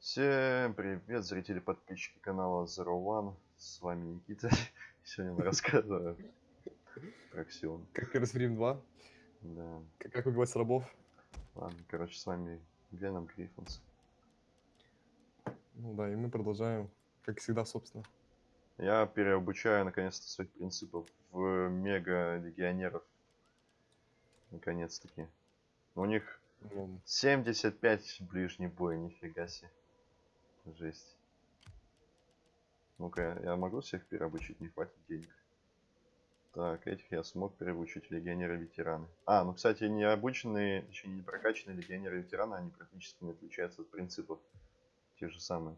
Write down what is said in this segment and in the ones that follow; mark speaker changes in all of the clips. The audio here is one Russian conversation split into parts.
Speaker 1: Всем привет, зрители, подписчики канала Zero One. С вами Никита. Сегодня мы рассказываем про Ксион.
Speaker 2: Как Рим 2.
Speaker 1: Да.
Speaker 2: Как, как убивать рабов.
Speaker 1: Ладно, короче, с вами Веном Гриффинс.
Speaker 2: Ну да, и мы продолжаем, как всегда, собственно.
Speaker 1: Я переобучаю наконец-то своих принципов в мега-легионеров. Наконец-таки. У них
Speaker 2: Ну,
Speaker 1: 75 ближний бой, нифига себе. Жесть. Ну-ка, я могу всех переобучить, не хватит денег. Так, этих я смог переобучить легионеры-ветераны. А, ну, кстати, не обученные, точнее, не прокачанные легионеры-ветераны, они практически не отличаются от принципов. Те же самые.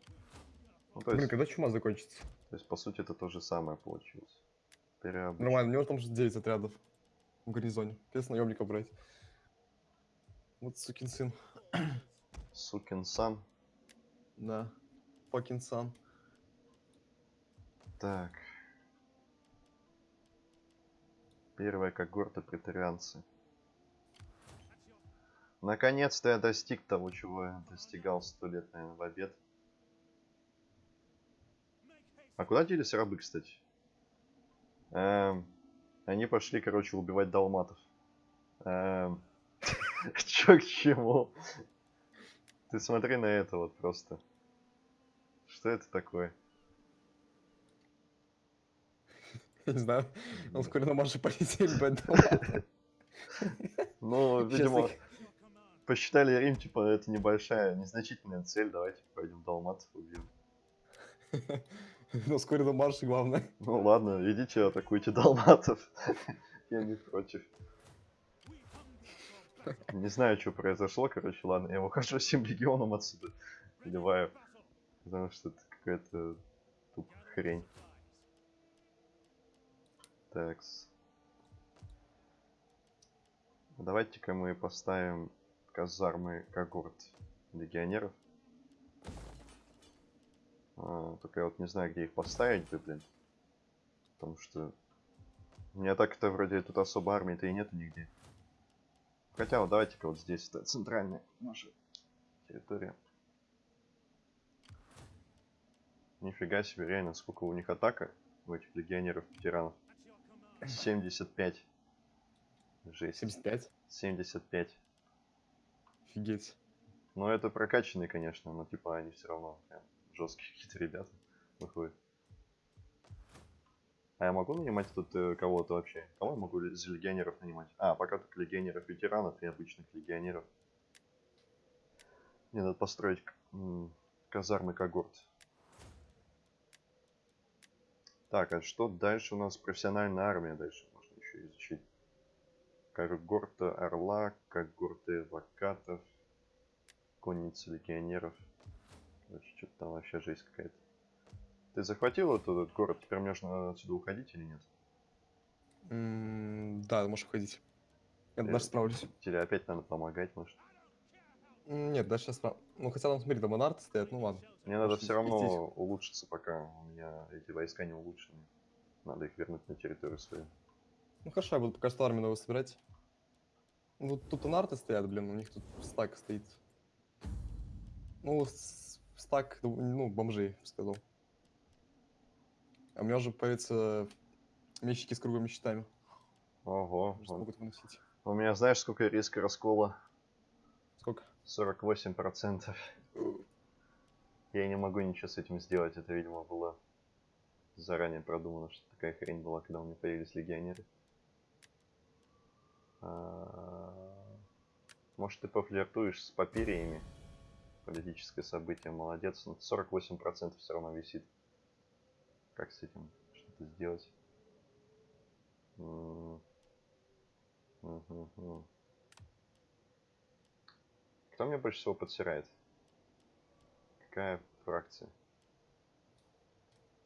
Speaker 1: Ну, то
Speaker 2: Блин,
Speaker 1: есть,
Speaker 2: когда чума закончится?
Speaker 1: то есть, по сути, это то же самое получилось. Переобучить.
Speaker 2: Нормально, у него там же 9 отрядов в гарнизоне. Без наемника брать. Вот сукин сын.
Speaker 1: Сукин сан.
Speaker 2: Да. Сан.
Speaker 1: Так. Первая когорта претарианцы. Наконец-то я достиг того, чего я достигал сто лет, наверное, в обед. А куда делись рабы, кстати? Эм, они пошли, короче, убивать далматов. Эм, чё к чему? Ты смотри на это вот просто. Что это такое?
Speaker 2: Я не знаю, он вскоре на марше полетели, поэтому...
Speaker 1: Ну, видимо, посчитали Рим, типа, это небольшая, незначительная цель, давайте пойдем далматов убьем.
Speaker 2: Но вскоре на марше, главное.
Speaker 1: Ну ладно, идите атакуйте далматов. Я не против. Не знаю, что произошло, короче, ладно, я ухожу всем легионом отсюда. Поливаю. Потому что это какая-то тупо хрень. Такс. Давайте-ка мы поставим казармы когорт легионеров. А, только я вот не знаю, где их поставить бы, блин. Потому что... У меня так-то вроде тут особо армии-то и нету нигде. Хотя вот давайте-ка вот здесь, это центральная наша территория. Нифига себе, реально, сколько у них атака у этих легионеров-ветеранов. 75. Жесть.
Speaker 2: 75.
Speaker 1: 75.
Speaker 2: Офигеть.
Speaker 1: Ну, это прокачанные, конечно, но типа они все равно прям жесткие какие-то ребята выходят. А я могу нанимать тут э, кого-то вообще? Кого я могу из легионеров нанимать? А, пока только легионеров ветеранов и обычных легионеров. Мне надо построить казармы когорт. Так, а что дальше у нас? Профессиональная армия дальше можно еще изучить. Когорта орла, когорты вакатов, конницы легионеров. Короче, что-то там вообще жесть какая-то. Ты захватил этот город? Теперь мне нужно отсюда уходить или нет?
Speaker 2: М, Да, можешь уходить. Я
Speaker 1: Э,
Speaker 2: даже справлюсь.
Speaker 1: Или опять надо помогать, может?
Speaker 2: Нет, я справ... Ну, хотя там, смотри, там монарты стоят, ну ладно.
Speaker 1: Мне надо все равно
Speaker 2: здесь?
Speaker 1: улучшиться, пока у меня эти войска не улучшены. Надо их вернуть на территорию свою.
Speaker 2: Ну хорошо, я буду пока что армию новую собирать. Ну, тут анарты стоят, блин, у них тут стак стоит. Ну, стак, ну, бомжей, бы сказал. А у меня уже появятся мечники с круглыми щитами.
Speaker 1: Ого. Вон.
Speaker 2: могут выносить.
Speaker 1: У меня знаешь, сколько риска раскола?
Speaker 2: Сколько?
Speaker 1: 48%. Я не могу ничего с этим сделать. Это, видимо, было заранее продумано, что такая хрень была, когда у меня появились легионеры. А, Может, ты пофлиртуешь с папириями? Политическое событие, молодец. Но 48% все равно висит. Как с этим что-то сделать? Кто мне больше всего подсирает? Какая фракция?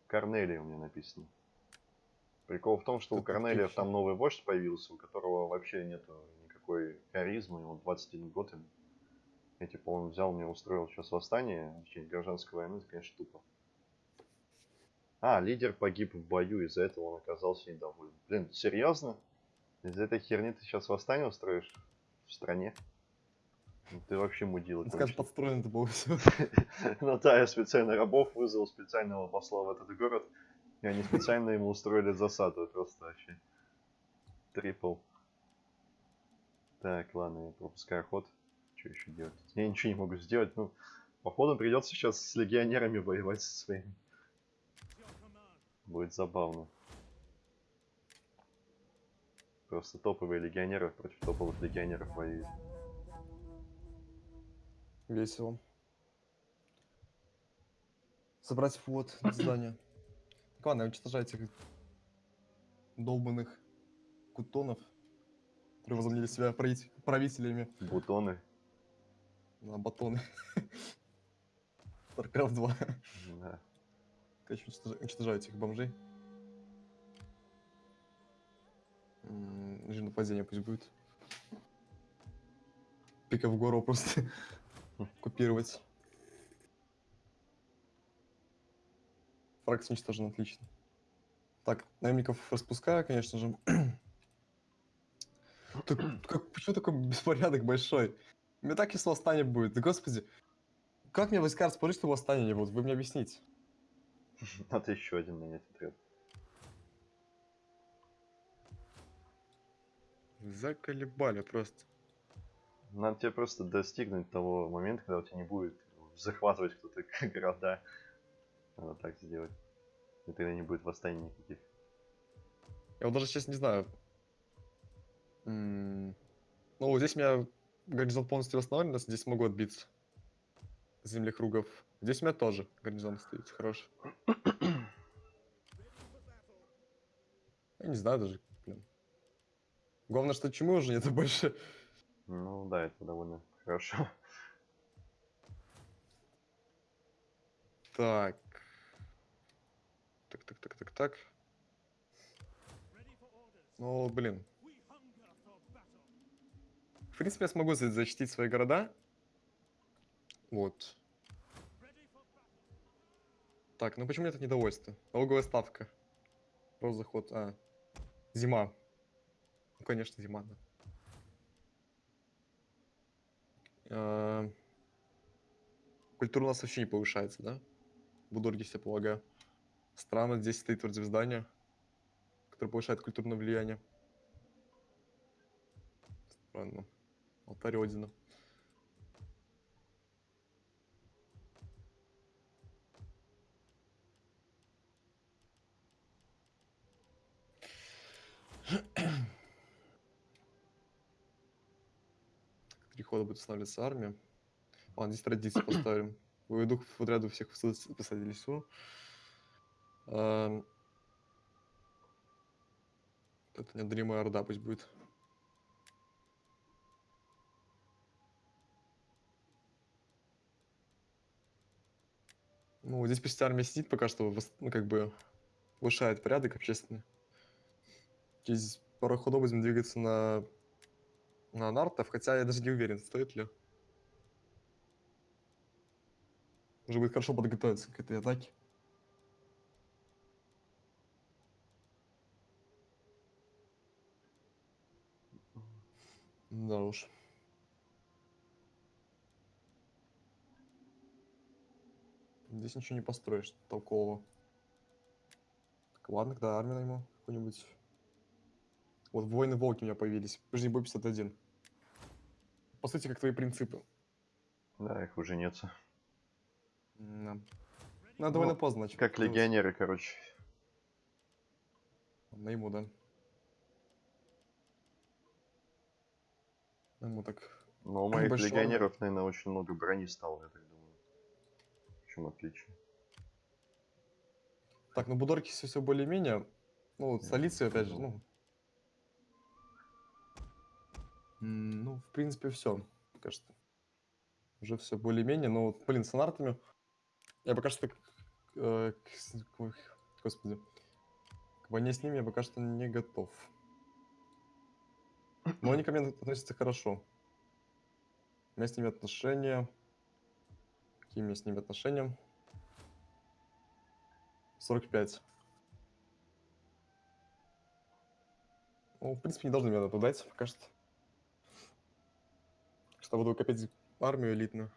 Speaker 1: Корнелия у меня написано. Прикол в том, что у
Speaker 2: отлично.
Speaker 1: там новый вождь появился, у которого вообще нету никакой харизмы, ему 21 год им. Я типа он взял мне устроил сейчас восстание, точнее гражданскую войну, это конечно тупо. А, лидер погиб в бою, из-за этого он оказался недоволен. Блин, серьезно? Из-за этой херни ты сейчас восстание устроишь в стране? Ну, Ты вообще мудила.
Speaker 2: Скажем,
Speaker 1: короче.
Speaker 2: подстроено это было все.
Speaker 1: Ну да, я специально рабов вызвал, специального посла в этот город. И они специально ему устроили засаду. Просто вообще. Трипл. Так, ладно, я пропускаю ход. Что еще делать? Я ничего не могу сделать. Ну, походу придется сейчас с легионерами воевать со своими. Будет забавно. Просто топовые легионеры против топовых легионеров воюют.
Speaker 2: Весело. Собрать флот на здание. Так ладно, уничтожать этих долбанных кутонов, которые возомнили себя правителями
Speaker 1: Бутоны.
Speaker 2: на батоны. StarCraft 2.
Speaker 1: Да.
Speaker 2: Короче, уничтожа- уничтожаю этих бомжей. Режим нападения пусть будет. Пика в гору просто купировать. Фракция уничтожен, отлично. Так, наемников распускаю, конечно же. Так, как, почему такой беспорядок большой? Мне так если восстание будет. Да господи. Как мне войска расположить, что восстания не будут? Вы мне объясните.
Speaker 1: Надо еще один нанять отряд.
Speaker 2: Заколебали просто.
Speaker 1: Надо тебе просто достигнуть того момента, когда у тебя не будет захватывать кто-то города. Надо так сделать. И тогда не будет восстаний никаких.
Speaker 2: Я вот даже сейчас не знаю. Ну, здесь у меня гарнизон полностью восстановлен, но здесь могу отбиться. Землекругов. Здесь у меня тоже гарнизон стоит, хороший. Я не знаю даже, блин. Главное, что чему уже нет больше.
Speaker 1: Ну да, это довольно хорошо.
Speaker 2: Так. Так, так, так, так, так. Ну, блин. В принципе, я смогу за- защитить свои города. Вот. Так, ну почему нет недовольства? Налоговая ставка. Рост заход. А. Зима. Ну, конечно, зима, да. А, Культура у нас вообще не повышается, да? В Будорге, я полагаю. Странно, здесь стоит вроде здание, которое повышает культурное влияние. Странно. Алтарь Одина. Три хода будет устанавливаться армия. Ладно, здесь традиции поставим. Выведу в отряду всех посадили лесу. Ам, Это неодолимая орда пусть будет. Ну, здесь пусть армия сидит пока что, ну, как бы, повышает порядок общественный. Через пару ходов будем двигаться на, на нартов, хотя я даже не уверен, стоит ли. Уже будет хорошо подготовиться к этой атаке. Да уж. Здесь ничего не построишь толкового. Так, ладно, когда армию найму какую-нибудь. Вот воины волки у меня появились. Прежний бой 51. По сути, как твои принципы.
Speaker 1: Да, их уже нет.
Speaker 2: Да. Ну, довольно
Speaker 1: Ну,
Speaker 2: поздно начал.
Speaker 1: Как легионеры, короче.
Speaker 2: Найму, да. Найму так.
Speaker 1: Но у моих
Speaker 2: Большой
Speaker 1: легионеров, наверное, очень много брони стало, я так думаю. В чем отличие?
Speaker 2: Так, ну Будорки все, все более-менее. Ну, вот столицы, опять же, ну. Ну, в принципе, все. Что. Уже все более-менее. Но, вот, блин, с анартами. Я пока что. э, к ой, Господи. К войне с ними я пока что не готов. Но они ко мне относятся хорошо. У меня с ними отношения. Какие у меня с ними отношения? 45. Ну, в принципе, не должны мне нападать пока что. Что буду копить армию элитную.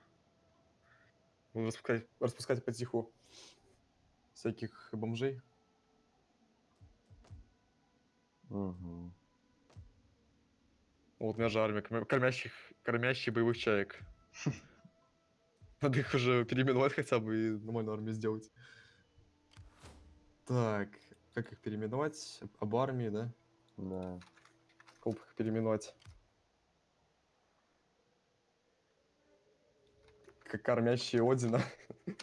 Speaker 2: Буду распускать, распускать потиху всяких бомжей.
Speaker 1: Мгм.
Speaker 2: Вот у меня же армия корм- кормящих, кормящих боевых чаек. Надо их уже переименовать хотя бы и нормальную армию сделать. Так, как их переименовать? Об армии, да?
Speaker 1: Да.
Speaker 2: Как их переименовать? Как кормящие Одина.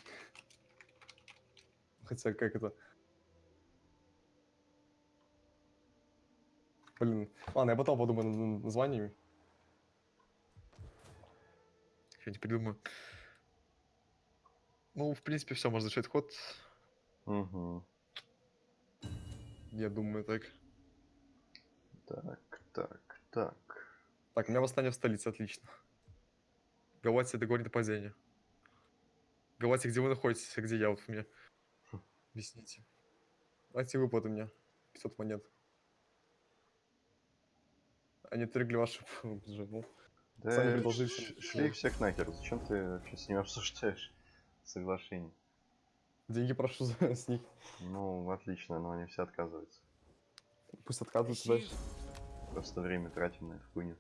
Speaker 2: Хотя как это? Блин, ладно, я потом подумаю над названиями. Что-нибудь придумаю. Ну, в принципе, все, можно завершить ход.
Speaker 1: Мгм.
Speaker 2: Я думаю, так.
Speaker 1: Так, так, так.
Speaker 2: Так, у меня восстание в столице, отлично. Галатия договорит о падении. Галатия, где вы находитесь, а где я? Вот вы мне объясните. Давайте выплаты мне. 500 монет. Они отвергли вашу жену.
Speaker 1: Да
Speaker 2: Сами
Speaker 1: ш- шли их всех нахер. Зачем ты вообще с ними обсуждаешь соглашение?
Speaker 2: Деньги прошу за, с них.
Speaker 1: Ну, отлично, но они все отказываются.
Speaker 2: Пусть отказываются дальше.
Speaker 1: Просто время тратим на эту хуйню.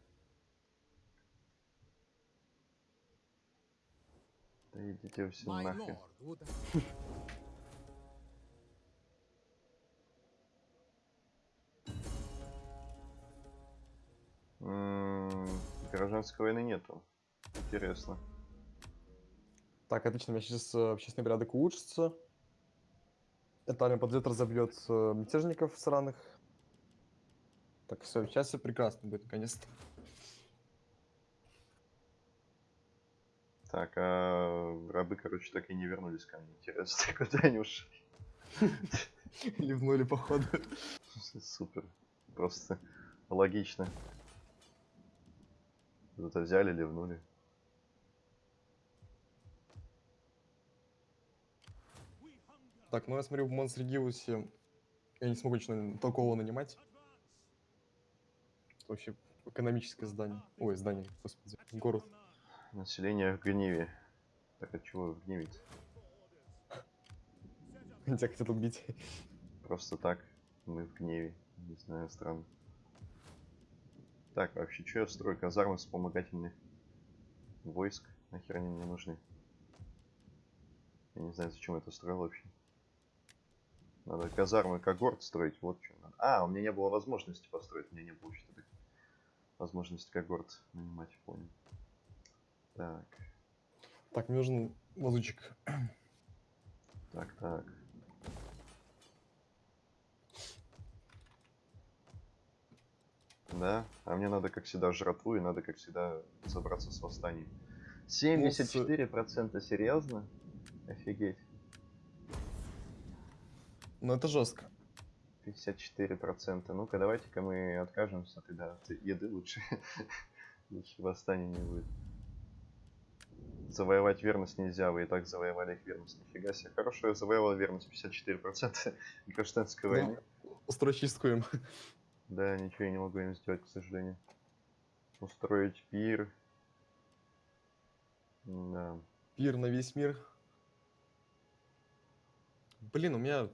Speaker 1: Идите все М, Гражданской войны нету. Интересно.
Speaker 2: Так, отлично, у меня сейчас э, общественный порядок улучшится. Эта армия подойдет, разобьет э, мятежников сраных. Так, все, сейчас все прекрасно будет, наконец-то.
Speaker 1: Так, а рабы, короче, так и не вернулись ко мне. Интересно, куда они ушли?
Speaker 2: Ливнули, походу.
Speaker 1: Супер. Просто логично. Куда-то взяли, ливнули.
Speaker 2: Так, ну я смотрю, в Монсрегиусе я не смогу ничего толкового нанимать. Это вообще экономическое здание. Ой, здание, господи, город.
Speaker 1: Население в гневе. Так от чего в гневе
Speaker 2: Тебя хотят убить.
Speaker 1: Просто так. Мы в гневе. Не знаю, странно. Так, а вообще, что я строю? Казармы вспомогательных войск. Нахер они мне нужны? Я не знаю, зачем это строил вообще. Надо казармы когорт строить, вот что надо. А, у меня не было возможности построить, у меня не было что то возможности когорт нанимать, понял. Так,
Speaker 2: Так, мне нужен лазучик.
Speaker 1: так, так. Да, а мне надо, как всегда, жратву, и надо, как всегда, разобраться с восстанием. 74% серьезно? Офигеть.
Speaker 2: Но это жестко.
Speaker 1: 54%. Ну-ка, давайте-ка мы откажемся тогда от еды лучше. лучше восстания не будет. Завоевать верность нельзя, вы и так завоевали их верность. Нифига себе. Хорошо, я завоевал верность 54% гражданской войны.
Speaker 2: Устрой чистку им.
Speaker 1: Да, ничего я не могу им сделать, к сожалению. Устроить пир. Да.
Speaker 2: Пир на весь мир. Блин, у меня...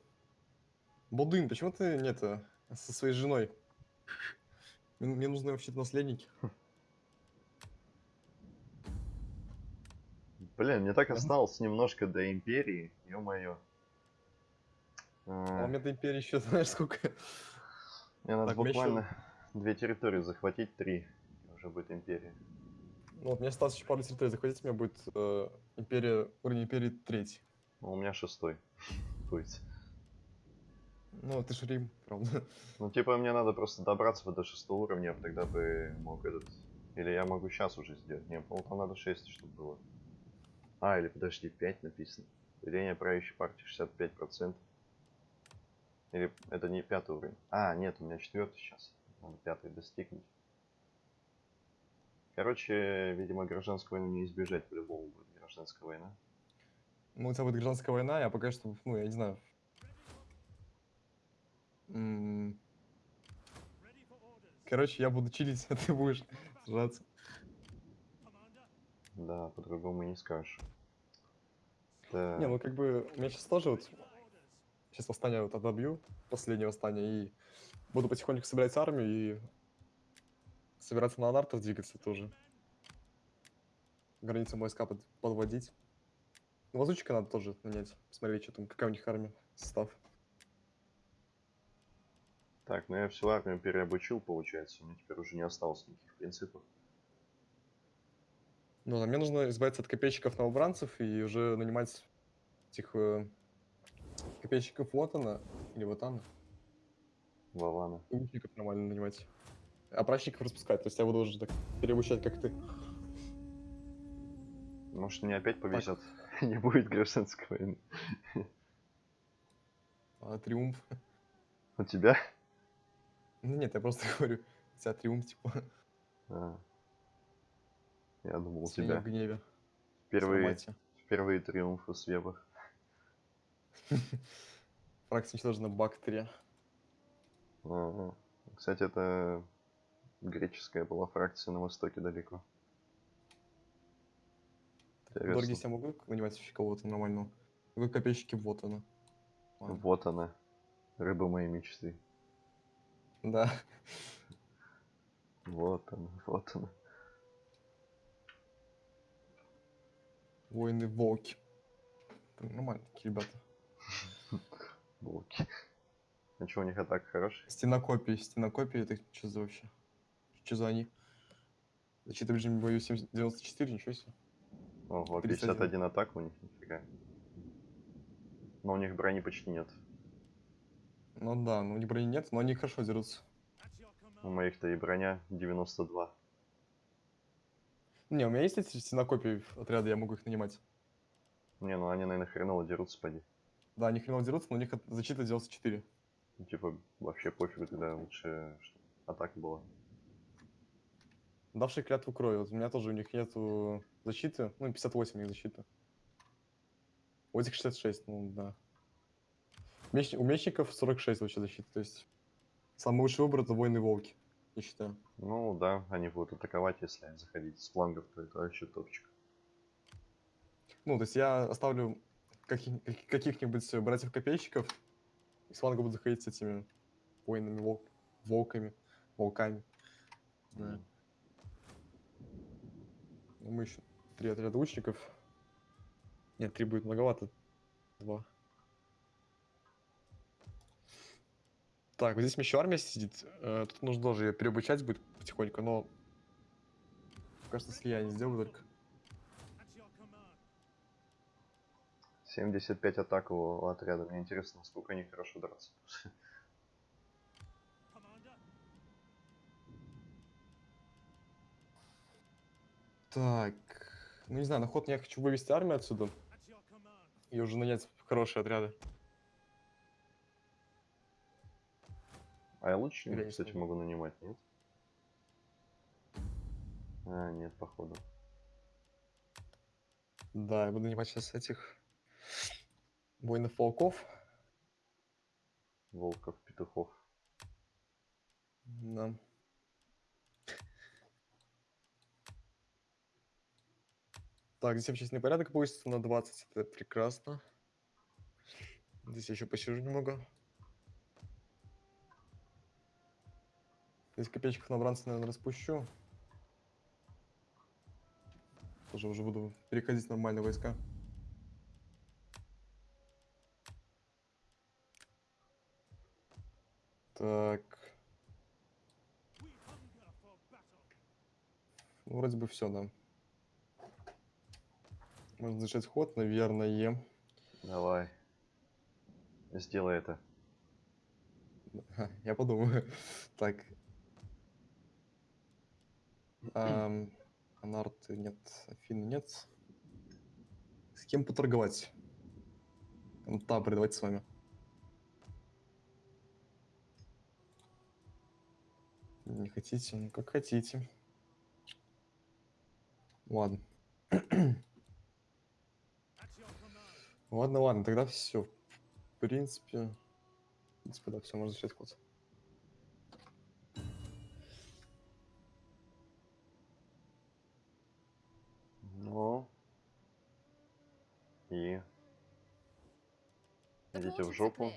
Speaker 2: Бодын, почему ты нет со своей женой? Мне нужны вообще-то наследники.
Speaker 1: Блин, мне так осталось немножко до империи, ё-моё.
Speaker 2: А
Speaker 1: А,
Speaker 2: у меня до империи еще, знаешь, сколько?
Speaker 1: Мне надо
Speaker 2: так,
Speaker 1: буквально две территории захватить, три. и Уже будет империя.
Speaker 2: Ну вот, мне осталось еще пару территорий захватить, у меня будет э, империя, уровень империи третий.
Speaker 1: Ну, у меня шестой будет.
Speaker 2: Ну, это же Рим, правда.
Speaker 1: Ну, типа, мне надо просто добраться до шестого уровня, тогда бы мог этот... Или я могу сейчас уже сделать. Не, по там надо 6, чтобы было. А, или подожди, 5 написано. Деление правящей партии 65%. Или это не пятый уровень. А, нет, у меня четвертый сейчас. Надо пятый достигнуть. Короче, видимо, гражданской войны не избежать по-любому будет гражданская война.
Speaker 2: Ну, у тебя будет гражданская война, я пока что, ну, я не знаю. М, Короче, я буду чилить, а ты будешь сражаться.
Speaker 1: Да, по-другому не скажешь. Да.
Speaker 2: Не, ну как бы, у меня сейчас тоже вот... Сейчас восстание вот отобью, последнее восстание, и буду потихоньку собирать армию и собираться на Анартов двигаться тоже. Границу войска под- подводить. Ну, лазутчика надо тоже нанять, посмотреть, что там, какая у них армия, состав.
Speaker 1: Так, ну я всю армию переобучил, получается. У меня теперь уже не осталось никаких принципов.
Speaker 2: Ну, а мне нужно избавиться от копейщиков новобранцев и уже нанимать этих э, копейщиков Вотана или Вотана,
Speaker 1: Вована.
Speaker 2: и лучников нормально нанимать. А прачников распускать, то есть я буду уже так переобучать, как ты.
Speaker 1: Может, мне опять повезет. не будет гражданской войны.
Speaker 2: А триумф.
Speaker 1: У тебя?
Speaker 2: Ну нет, я просто говорю, у тебя триумф, типа,
Speaker 1: А. Я думал, у тебя
Speaker 2: гневе.
Speaker 1: впервые,
Speaker 2: Сарматия.
Speaker 1: впервые триумфы с веба.
Speaker 2: Фракция уничтожена Бактерия.
Speaker 1: Кстати, это греческая была фракция на востоке далеко.
Speaker 2: Дорогие я могу нанимать вообще кого-то нормального? Вы копейщики вот она. Ладно.
Speaker 1: Вот она. Рыба моей мечты.
Speaker 2: Да.
Speaker 1: Вот она, вот она.
Speaker 2: Воины волки. Нормально такие ребята.
Speaker 1: Волки. А что, у них атака хорошая?
Speaker 2: Стенокопии, стенокопии, это что за вообще? Что за они? Защита в режиме бою 70 94, ничего себе.
Speaker 1: Ого,
Speaker 2: 31.
Speaker 1: 51 атак у них, нифига. Но у них брони почти нет.
Speaker 2: Ну да, ну у них брони нет, но они хорошо дерутся.
Speaker 1: У моих-то и броня 92.
Speaker 2: Не, у меня есть эти стенокопии отряда, я могу их нанимать.
Speaker 1: Не, ну они, наверное, хреново дерутся, поди.
Speaker 2: Да, они хреново дерутся, но у них защита 94.
Speaker 1: Ну, Типа, вообще пофигу, тогда лучше атака была.
Speaker 2: Давший клятву крови. Вот у меня тоже у них нету защиты. Ну, 58 у них защита. У этих 66, ну да. Меч- У мечников 46 вообще защиты. То есть самый лучший выбор это воины волки, я считаю.
Speaker 1: Ну да, они будут атаковать, если заходить с флангов, то это вообще топчик.
Speaker 2: Ну, то есть я оставлю каких- каких- каких-нибудь братьев-копейщиков, и с фланга будут заходить с этими воинами, волк, волками, волками. Да. Ну, мы еще три отряда лучников. Нет, три будет многовато. Два. Так, вот здесь еще армия сидит. Э, Тут нужно тоже ее переобучать будет потихоньку, но... Кажется, слияние сделаю только.
Speaker 1: 75 атак у отряда. Мне интересно, насколько они хорошо драться.
Speaker 2: Так, ну не знаю, на ход я хочу вывести армию отсюда и уже нанять хорошие отряды.
Speaker 1: А я
Speaker 2: не
Speaker 1: кстати,
Speaker 2: смогу.
Speaker 1: могу нанимать, нет? А, нет, походу.
Speaker 2: Да, я буду нанимать сейчас этих воинов волков.
Speaker 1: Волков, петухов.
Speaker 2: Да. Так, здесь общественный порядок повысится на 20, это прекрасно. Здесь я еще посижу немного. Здесь копеечков набранца, наверное, распущу. Тоже уже буду переходить в нормальные войска. Так. Ну, вроде бы все, да. Можно начать ход, наверное.
Speaker 1: Давай. Сделай это.
Speaker 2: Я подумаю. Так. Ам, Анарты нет, Афины нет. С кем поторговать? Табры, давайте с вами. Не хотите? Ну, как хотите. Ладно. Ладно, ладно, тогда все. В принципе, в принципе, да, все, можно начать ход.
Speaker 1: Идите в жопу.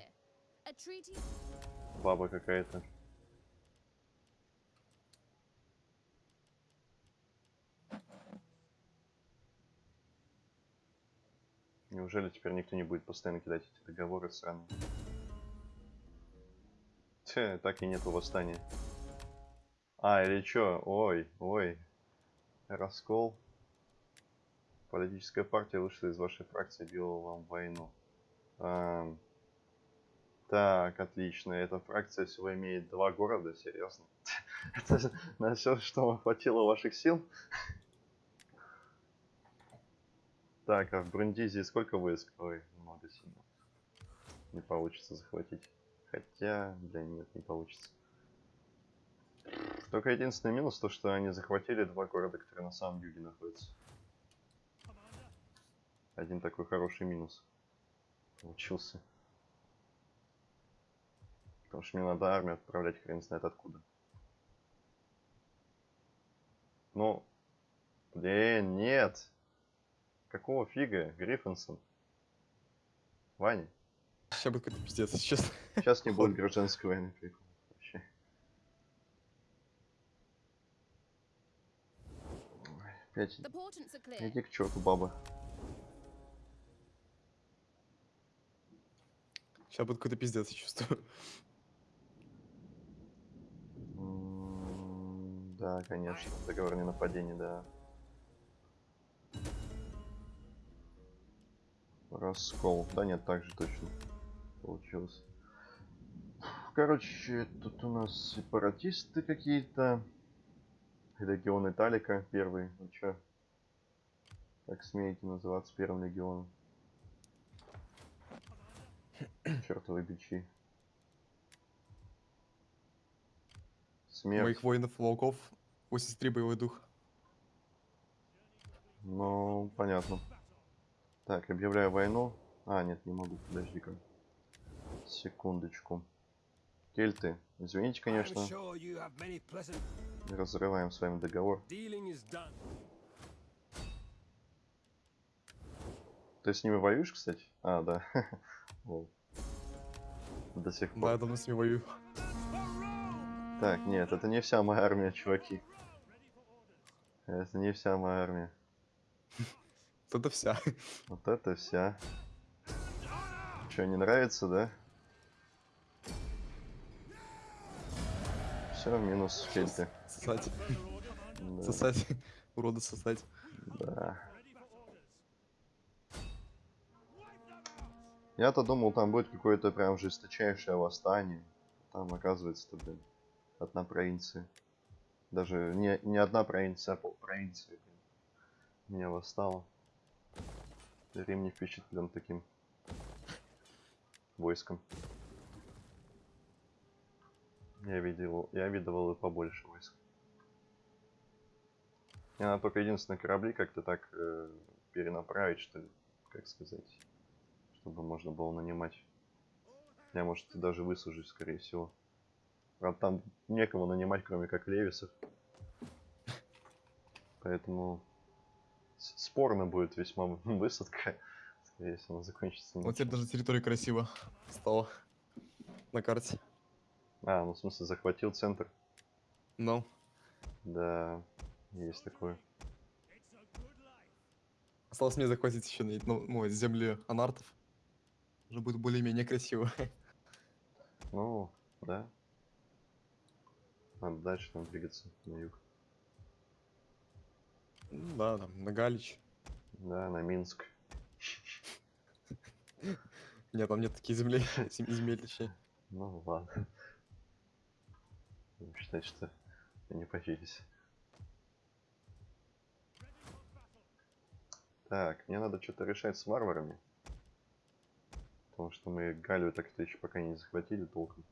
Speaker 1: Баба какая-то. Неужели теперь никто не будет постоянно кидать эти договоры сраные? Тьфу, так и нету восстания. А, или чё? Ой, ой. Раскол. Политическая партия вышла из вашей фракции, объявила вам войну. Так, отлично. Эта фракция всего имеет два города, серьезно. Это на все, что вам хватило ваших сил? Так, а в Брундизии сколько войск? Ой, много сильно. Не получится захватить. Хотя, да нет, не получится. Только единственный минус, то что они захватили два города, которые на самом юге находятся. Один такой хороший минус получился. Потому что мне надо армию отправлять хрен знает откуда. Ну, блин, нет. Какого фига, Гриффинсон? Ваня,
Speaker 2: Сейчас будет какой-то пиздец, если честно.
Speaker 1: сейчас не будет гражданской войны. прикол. Вообще. Ой, Опять иди к черту, баба.
Speaker 2: Сейчас будет какой-то пиздец, я чувствую.
Speaker 1: Да, конечно. Договор не нападения, да. Раскол. Да нет, так же точно получилось. Короче, тут у нас сепаратисты какие-то. Легион Италика первый. Ну чё? Как смеете называться первым легионом? Чертовы бичи. Смерть.
Speaker 2: Моих воинов-волков 83 боевой дух.
Speaker 1: Ну, понятно. Так, объявляю войну. А, нет, не могу, подожди-ка. Секундочку. Кельты, извините, конечно, разрываем с вами договор. Ты с ними воюешь, кстати? А, да. Лол. До сих
Speaker 2: Да,
Speaker 1: пор.
Speaker 2: я давно с ними воюю.
Speaker 1: Так, нет, это не вся моя армия, чуваки. Это не вся моя армия.
Speaker 2: Вот Это вся.
Speaker 1: Вот это вся. Что, не нравится, да? Все, минус кельты.
Speaker 2: Сосать.
Speaker 1: Да.
Speaker 2: Сосать. Урода сосать.
Speaker 1: Да. Я-то думал, там будет какое-то прям жесточайшее восстание. Там, оказывается-то, блин, одна провинция. Даже не, не одна провинция, а полпровинции. Меня восстало. Рим не впечатлен таким войском. Я видел, я видывал и побольше войск. Мне надо только единственные корабли как-то так э, перенаправить, что ли, как сказать, чтобы можно было нанимать. Я, может, даже высажусь, скорее всего. Правда, там некому нанимать, кроме как Левисов. Поэтому спорно будет весьма высадка. Скорее всего, она закончится.
Speaker 2: Вот теперь даже территория красиво стала на карте.
Speaker 1: А, ну в смысле захватил центр.
Speaker 2: Ну,
Speaker 1: Да, есть такое.
Speaker 2: осталось мне захватить еще ну, ну, земли анартов. Уже будет более-менее красиво.
Speaker 1: Ну, да. Надо дальше там двигаться на юг.
Speaker 2: Ну Да, там, на Галич.
Speaker 1: Да, на Минск.
Speaker 2: Нет, там нет таких землей, зем- земель точнее.
Speaker 1: Ну ладно. Считать, что не поделись. Так, мне надо что-то решать с варварами. Потому что мы Галию так-то еще пока не захватили толком.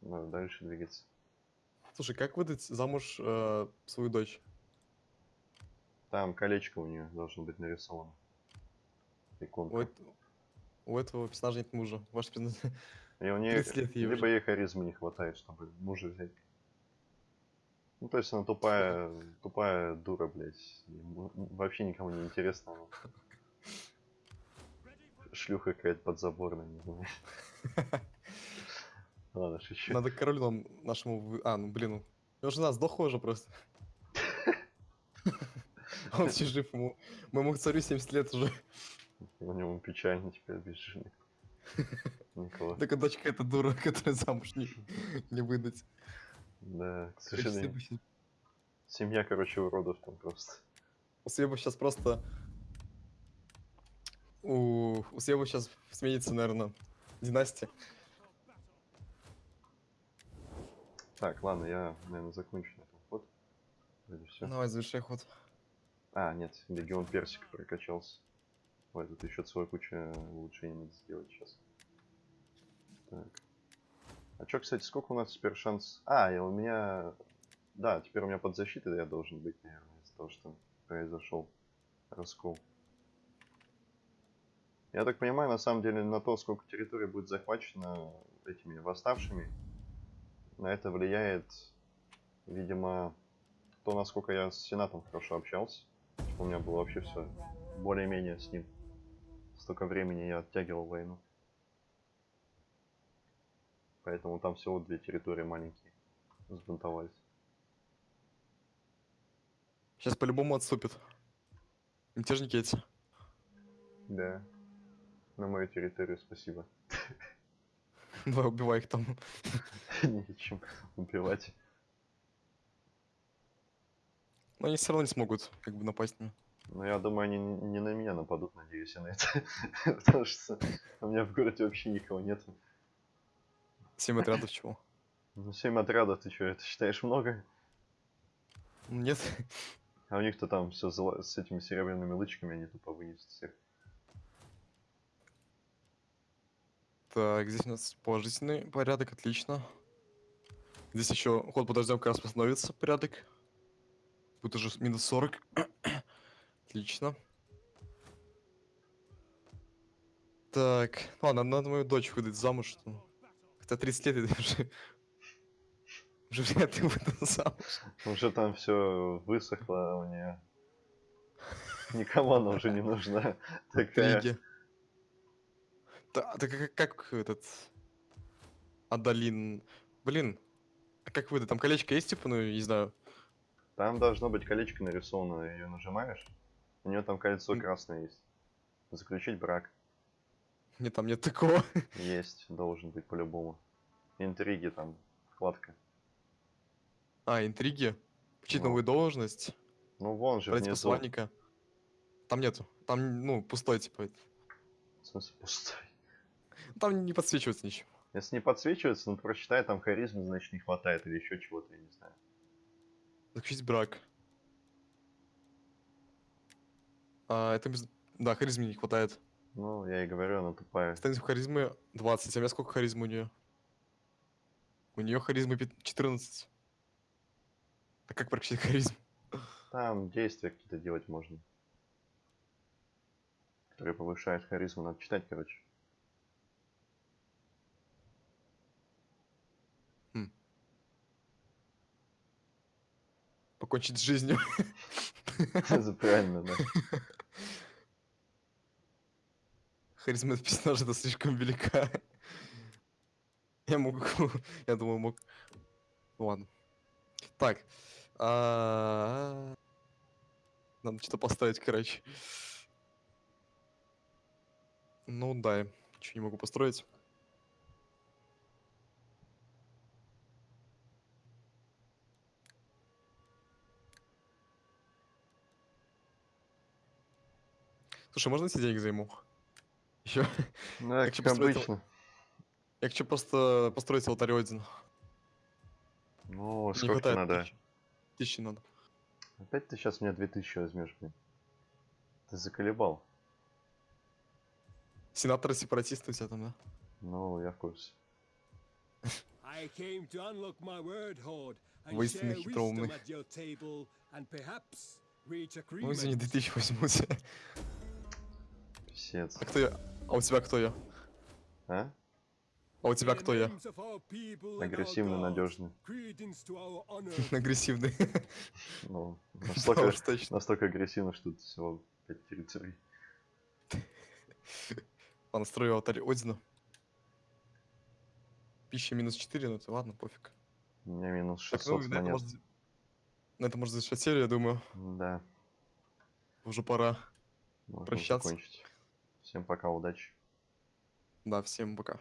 Speaker 1: Надо дальше двигаться.
Speaker 2: Слушай, как выдать замуж э, свою дочь?
Speaker 1: Там колечко у нее должно быть нарисовано. Иконка.
Speaker 2: У, эт- у этого персонажа нет мужа. Ваш персонаж...
Speaker 1: И у нее
Speaker 2: 30 лет ей
Speaker 1: либо
Speaker 2: уже.
Speaker 1: ей харизмы не хватает, чтобы мужа взять. Ну, то есть она тупая, тупая дура, блядь. Вообще никому не интересна. шлюха какая-то подзаборная, не знаю. Ладно, шучу.
Speaker 2: Надо королю нам нашему... А, ну блин, его жена сдохла уже просто. Он все жив, ему... Моему царю 70 лет уже.
Speaker 1: У него печально теперь без жены. Никого.
Speaker 2: Только дочка эта дура, которая замуж не, не выдать.
Speaker 1: Да, к
Speaker 2: Если
Speaker 1: сожалению.
Speaker 2: бы
Speaker 1: Семья, короче, уродов там просто.
Speaker 2: У Свеба сейчас просто... У, у Свеба сейчас сменится, наверное, династия.
Speaker 1: Так, ладно, я, наверное, закончу на этом ход. Вроде все.
Speaker 2: Давай, завершай ход.
Speaker 1: А, нет, легион персик прокачался. Ой, тут еще целая куча улучшений надо сделать сейчас. Так. А чё, кстати, сколько у нас теперь шанс? А, и у меня... Да, теперь у меня под защитой я должен быть, наверное, из-за того, что произошел раскол. Я так понимаю, на самом деле, на то, сколько территории будет захвачено этими восставшими, на это влияет, видимо, то, насколько я с Сенатом хорошо общался. У меня было вообще все более-менее с ним. Столько времени я оттягивал войну. Поэтому там всего две территории маленькие сбунтовались.
Speaker 2: Сейчас по-любому отступит. Мятежники эти.
Speaker 1: Да. На мою территорию спасибо.
Speaker 2: Давай, убивай их там.
Speaker 1: Нечем убивать.
Speaker 2: Но они все равно не смогут как бы напасть на.
Speaker 1: Но я думаю, они не на меня нападут, надеюсь, я на это. Потому что у меня в городе вообще никого нет.
Speaker 2: Семь отрядов чего?
Speaker 1: Ну, 7 отрядов, ты что, это считаешь много?
Speaker 2: Нет.
Speaker 1: А у них-то там все с этими серебряными лычками, они тупо вынесут всех.
Speaker 2: Так, здесь у нас положительный порядок, отлично. Здесь еще ход подождем, как раз восстановится порядок. Будет уже минус 40. отлично. Так, ладно, надо мою дочь выдать замуж. что- Хотя 30 лет это уже... Уже вряд ли выдал замуж.
Speaker 1: Уже там все высохло у нее. Никому она уже не нужна. Такая.
Speaker 2: Так как, как этот... Адалин... Блин, а как выдать? Там колечко есть, типа, ну, не знаю.
Speaker 1: Там должно быть колечко нарисовано, ее нажимаешь. У нее там кольцо красное есть. Заключить брак.
Speaker 2: Нет, там нет такого.
Speaker 1: Есть, должен быть по-любому. Интриги там, вкладка.
Speaker 2: А, интриги. Получить
Speaker 1: Ну.
Speaker 2: новую должность.
Speaker 1: Ну вон же внизу.
Speaker 2: посланника. Там нету. Там, ну, пустой, типа.
Speaker 1: В смысле пустой.
Speaker 2: Там не подсвечивается ничего.
Speaker 1: Если не подсвечивается, ну прочитай, там харизмы, значит, не хватает или еще чего-то, я не знаю.
Speaker 2: Заключить брак. А, это без... Да, харизмы не хватает.
Speaker 1: Ну, я и говорю, она тупая.
Speaker 2: Станет харизмы 20. А у меня сколько харизмы у нее? У нее харизмы пят- 14. А как прокачать харизму?
Speaker 1: Там действия какие-то делать можно. Которые повышают харизму. Надо читать, короче.
Speaker 2: Покончить с жизнью.
Speaker 1: Это правильно, да.
Speaker 2: Харизма персонажа это слишком велика. Я могу... Я думаю, мог... Ладно. Так. а, Надо что-то поставить, короче. Ну да, ничего не могу построить. Слушай, можно эти деньги займу? Еще.
Speaker 1: Ну,
Speaker 2: Как
Speaker 1: как
Speaker 2: построить
Speaker 1: обычно.
Speaker 2: Я хочу просто построить алтарь один.
Speaker 1: Ну, сколько
Speaker 2: хватает
Speaker 1: надо?
Speaker 2: тысячи. Тысячи надо.
Speaker 1: Опять ты сейчас мне 2000 возьмешь, блин. Ты заколебал.
Speaker 2: Сенаторы сепаратисты у тебя там, да?
Speaker 1: Ну, я в курсе.
Speaker 3: I came to unlock my word hoard and
Speaker 2: Воистину
Speaker 3: share
Speaker 2: хитроумный.
Speaker 3: wisdom at your table and perhaps reach
Speaker 2: Ну, извини,
Speaker 3: agreement.
Speaker 2: 2000 возьму у тебя.
Speaker 1: Писец.
Speaker 2: А кто я? А у тебя кто я?
Speaker 1: А?
Speaker 2: А у тебя кто я?
Speaker 3: gods,
Speaker 1: надежный.
Speaker 2: Агрессивный.
Speaker 1: Ну, настолько, агрессивно, что тут всего 5 территорий.
Speaker 2: Ладно, Понастрою алтарь Одина. Пища минус 4, ну это ладно, пофиг.
Speaker 1: У меня минус
Speaker 2: Так,
Speaker 1: 600
Speaker 2: ну,
Speaker 1: монет.
Speaker 2: может, на это может завершать серию, я думаю.
Speaker 1: Да,
Speaker 2: Уже пора.
Speaker 1: можно
Speaker 2: Прощаться.
Speaker 1: закончить. Всем пока, удачи.
Speaker 2: Да, всем пока.